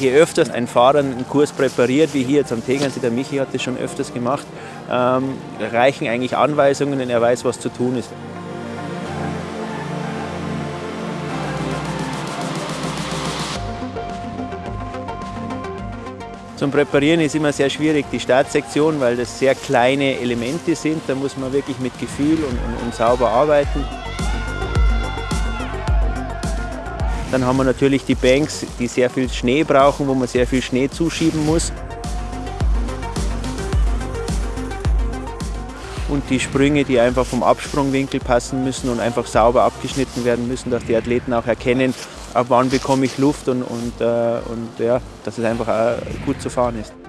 Je öfters ein Fahrer einen Kurs präpariert, wie hier jetzt am Tegernsee, der Michi hat das schon öfters gemacht, ähm, reichen eigentlich Anweisungen und er weiß, was zu tun ist. Zum Präparieren ist immer sehr schwierig die Startsektion, weil das sehr kleine Elemente sind. Da muss man wirklich mit Gefühl und, und, und sauber arbeiten. Dann haben wir natürlich die Banks, die sehr viel Schnee brauchen, wo man sehr viel Schnee zuschieben muss. Und die Sprünge, die einfach vom Absprungwinkel passen müssen und einfach sauber abgeschnitten werden müssen, dass die Athleten auch erkennen, ab wann bekomme ich Luft und, und, äh, und ja, dass es einfach gut zu fahren ist.